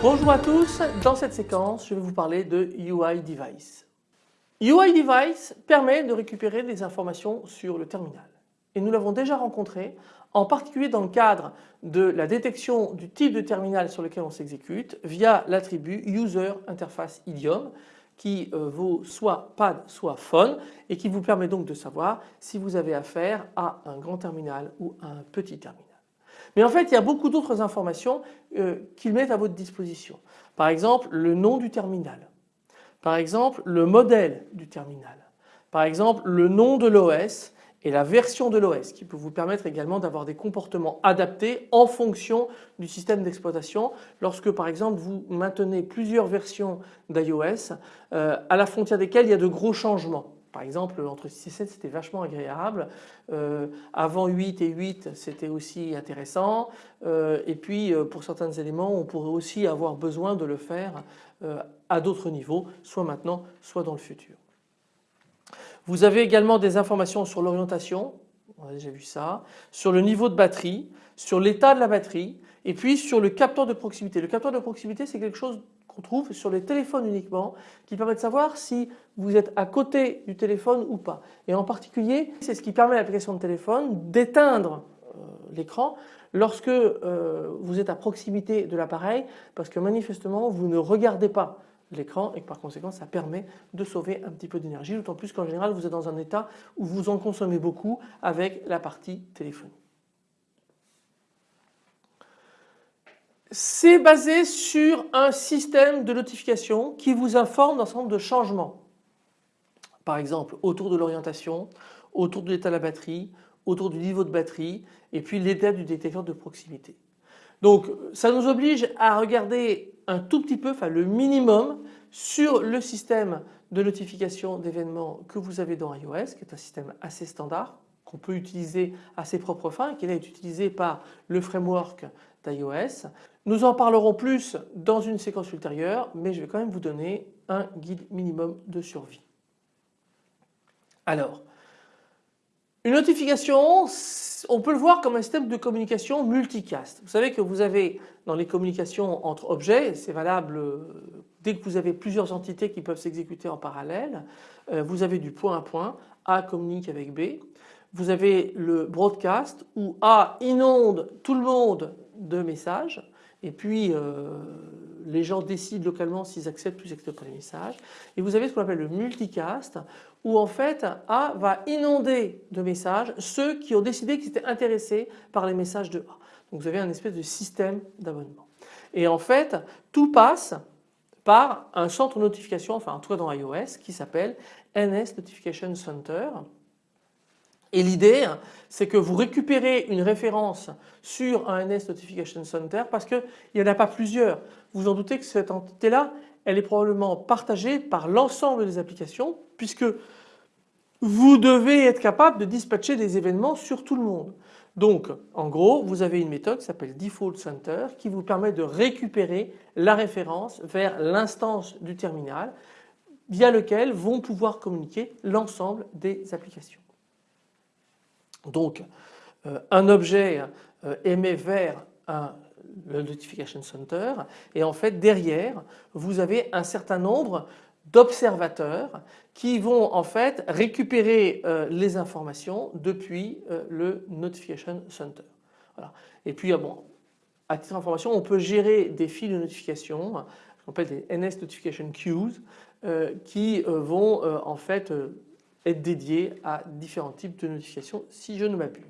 Bonjour à tous, dans cette séquence je vais vous parler de UI Device. UI Device permet de récupérer des informations sur le terminal et nous l'avons déjà rencontré en particulier dans le cadre de la détection du type de terminal sur lequel on s'exécute via l'attribut User Interface Idiom qui euh, vaut soit PAD soit phone et qui vous permet donc de savoir si vous avez affaire à un grand terminal ou à un petit terminal. Mais en fait il y a beaucoup d'autres informations euh, qu'ils mettent à votre disposition. Par exemple le nom du terminal, par exemple le modèle du terminal, par exemple le nom de l'OS et la version de l'OS qui peut vous permettre également d'avoir des comportements adaptés en fonction du système d'exploitation lorsque par exemple vous maintenez plusieurs versions d'iOS euh, à la frontière desquelles il y a de gros changements. Par exemple entre 6 et 7 c'était vachement agréable, euh, avant 8 et 8 c'était aussi intéressant euh, et puis pour certains éléments on pourrait aussi avoir besoin de le faire à d'autres niveaux soit maintenant soit dans le futur. Vous avez également des informations sur l'orientation, on a déjà vu ça, sur le niveau de batterie, sur l'état de la batterie et puis sur le capteur de proximité. Le capteur de proximité c'est quelque chose qu'on trouve sur les téléphones uniquement qui permet de savoir si vous êtes à côté du téléphone ou pas. Et en particulier c'est ce qui permet à l'application de téléphone d'éteindre euh, l'écran lorsque euh, vous êtes à proximité de l'appareil parce que manifestement vous ne regardez pas l'écran et que par conséquent ça permet de sauver un petit peu d'énergie d'autant plus qu'en général vous êtes dans un état où vous en consommez beaucoup avec la partie téléphone. C'est basé sur un système de notification qui vous informe d'un certain nombre de changements. Par exemple autour de l'orientation, autour de l'état de la batterie, autour du niveau de batterie et puis l'état du détecteur de proximité. Donc ça nous oblige à regarder un tout petit peu, enfin le minimum sur le système de notification d'événements que vous avez dans iOS qui est un système assez standard qu'on peut utiliser à ses propres fins qui est utilisé par le framework d'iOS. Nous en parlerons plus dans une séquence ultérieure mais je vais quand même vous donner un guide minimum de survie. Alors une notification, on peut le voir comme un système de communication multicast. Vous savez que vous avez dans les communications entre objets, c'est valable euh, dès que vous avez plusieurs entités qui peuvent s'exécuter en parallèle, euh, vous avez du point à point, A communique avec B. Vous avez le broadcast où A inonde tout le monde de messages et puis euh, les gens décident localement s'ils acceptent ou s'ils n'acceptent pas les messages. Et vous avez ce qu'on appelle le multicast où en fait A va inonder de messages ceux qui ont décidé qu'ils étaient intéressés par les messages de A. Donc vous avez un espèce de système d'abonnement. Et en fait tout passe par un centre de notification, enfin en tout cas dans iOS qui s'appelle NS Notification Center et l'idée, c'est que vous récupérez une référence sur un NS Notification Center parce qu'il n'y en a pas plusieurs. Vous en doutez que cette entité-là, elle est probablement partagée par l'ensemble des applications puisque vous devez être capable de dispatcher des événements sur tout le monde. Donc en gros vous avez une méthode qui s'appelle Default Center qui vous permet de récupérer la référence vers l'instance du terminal via lequel vont pouvoir communiquer l'ensemble des applications. Donc euh, un objet euh, émet vers le Notification Center et en fait derrière vous avez un certain nombre d'observateurs qui vont en fait récupérer euh, les informations depuis le Notification Center. Et puis ah à titre d'information on peut gérer des fils de notification, qu'on appelle des NS Notification Queues qui vont en fait dédié à différents types de notifications si je ne m'abuse.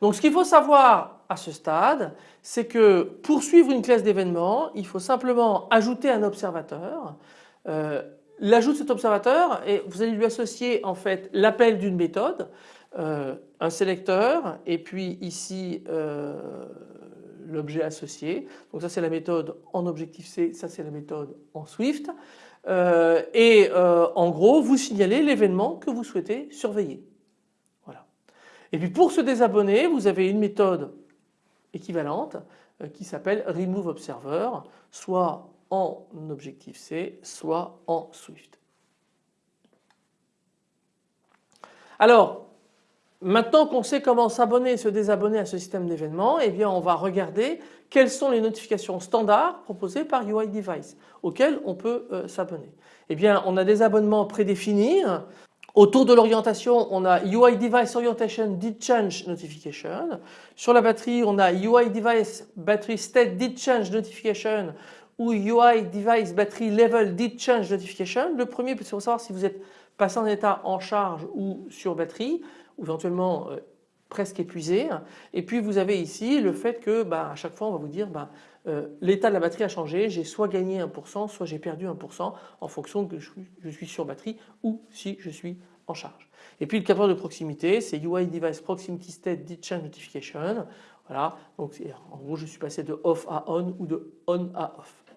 Donc ce qu'il faut savoir à ce stade, c'est que pour suivre une classe d'événements, il faut simplement ajouter un observateur. Euh, l'ajout de cet observateur, et vous allez lui associer en fait l'appel d'une méthode, euh, un sélecteur et puis ici euh, l'objet associé. Donc ça c'est la méthode en Objective-C, ça c'est la méthode en Swift. Euh, et euh, en gros vous signalez l'événement que vous souhaitez surveiller. Voilà. Et puis pour se désabonner vous avez une méthode équivalente euh, qui s'appelle Remove Observer, soit en Objective-C, soit en Swift. Alors, maintenant qu'on sait comment s'abonner et se désabonner à ce système d'événements, eh bien on va regarder quelles sont les notifications standards proposées par UI Device auxquelles on peut euh, s'abonner. Eh bien on a des abonnements prédéfinis Autour de l'orientation, on a UI Device Orientation Did Change Notification. Sur la batterie, on a UI Device Battery State Did Change Notification ou UI Device Battery Level Did Change Notification. Le premier, c'est pour savoir si vous êtes passé en état en charge ou sur batterie, ou éventuellement euh, presque épuisé. Et puis vous avez ici le fait que bah, à chaque fois on va vous dire bah, euh, l'état de la batterie a changé, j'ai soit gagné 1%, soit j'ai perdu 1% en fonction que je suis sur batterie ou si je suis en charge. Et puis le capteur de proximité, c'est UI Device Proximity State Did Change Notification. Voilà, donc en gros je suis passé de off à on ou de on à off.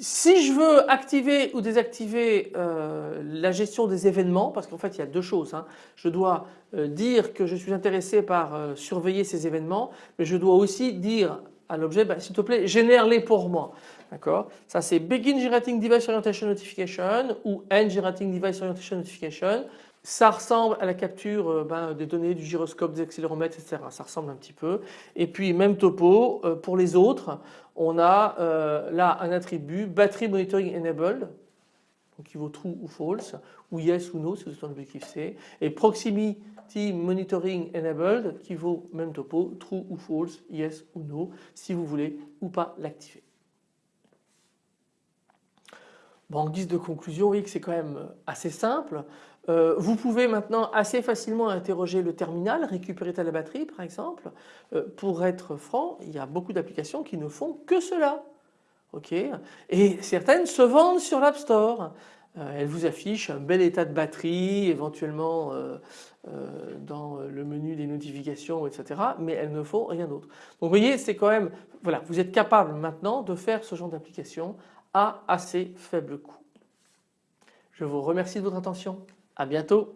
Si je veux activer ou désactiver euh, la gestion des événements, parce qu'en fait il y a deux choses, hein. je dois euh, dire que je suis intéressé par euh, surveiller ces événements, mais je dois aussi dire à l'objet, bah, s'il te plaît génère-les pour moi. D'accord? Ça c'est Begin Generating Device Orientation Notification ou End Generating Device Orientation Notification. Ça ressemble à la capture euh, ben, des données du gyroscope, des accéléromètres, etc. Ça ressemble un petit peu. Et puis même topo, euh, pour les autres, on a euh, là un attribut Battery Monitoring Enabled, qui vaut true ou false, ou yes ou no si vous êtes en objectif C, et Proximity Monitoring Enabled qui vaut même topo, true ou false, yes ou no, si vous voulez ou pas l'activer. Bon, en guise de conclusion, voyez que c'est quand même assez simple. Euh, vous pouvez maintenant assez facilement interroger le terminal, récupérer ta batterie par exemple. Euh, pour être franc, il y a beaucoup d'applications qui ne font que cela. Et certaines se vendent sur l'App Store. Euh, elles vous affichent un bel état de batterie, éventuellement dans le menu des notifications, etc. Mais elles ne font rien d'autre. Donc vous voyez, c'est quand même, voilà, vous êtes capable maintenant de faire ce genre d'application à assez faible coût. Je vous remercie de votre attention. À bientôt.